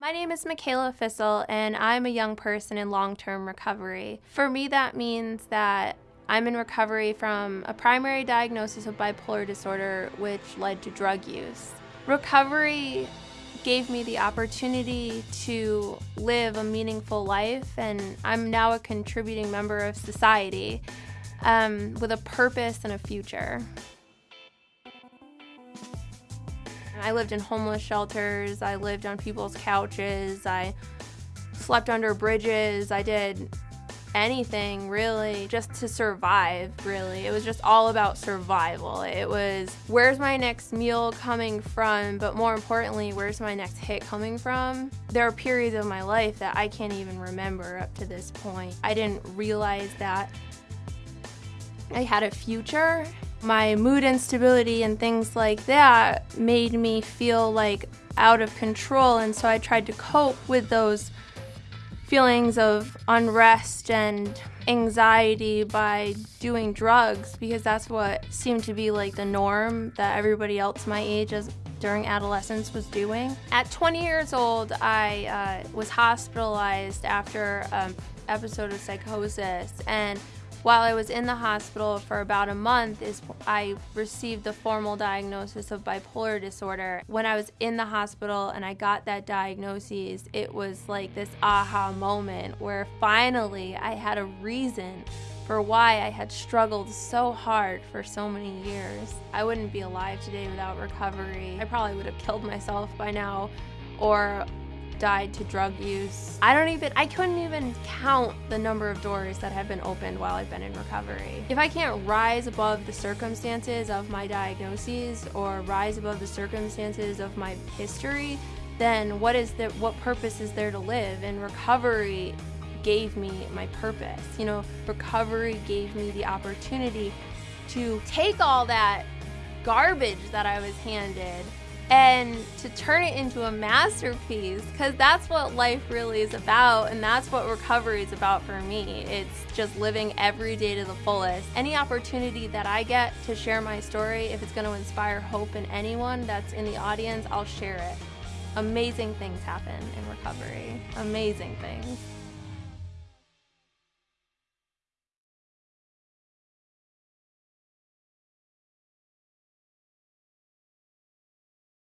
My name is Michaela Fissel, and I'm a young person in long term recovery. For me, that means that I'm in recovery from a primary diagnosis of bipolar disorder, which led to drug use. Recovery gave me the opportunity to live a meaningful life, and I'm now a contributing member of society um, with a purpose and a future. I lived in homeless shelters, I lived on people's couches, I slept under bridges, I did anything really just to survive really. It was just all about survival. It was where's my next meal coming from? But more importantly where's my next hit coming from? There are periods of my life that i can't even remember up to this point. I didn't realize that i had a future my mood instability and things like that made me feel like out of control, and so I tried to cope with those feelings of unrest and anxiety by doing drugs because that's what seemed to be like the norm that everybody else my age as during adolescence was doing. At 20 years old, I uh, was hospitalized after an episode of psychosis and while I was in the hospital for about a month is I received the formal diagnosis of bipolar disorder. When I was in the hospital and I got that diagnosis, it was like this aha moment where finally I had a reason for why I had struggled so hard for so many years. I wouldn't be alive today without recovery. I probably would have killed myself by now or died to drug use. I don't even, I couldn't even count the number of doors that have been opened while I've been in recovery. If I can't rise above the circumstances of my diagnoses or rise above the circumstances of my history, then what is the, what purpose is there to live? And recovery gave me my purpose. You know, recovery gave me the opportunity to take all that garbage that I was handed and to turn it into a masterpiece because that's what life really is about and that's what recovery is about for me. It's just living every day to the fullest. Any opportunity that i get to share my story if it's going to inspire hope in anyone that's in the audience i'll share it. Amazing things happen in recovery. Amazing things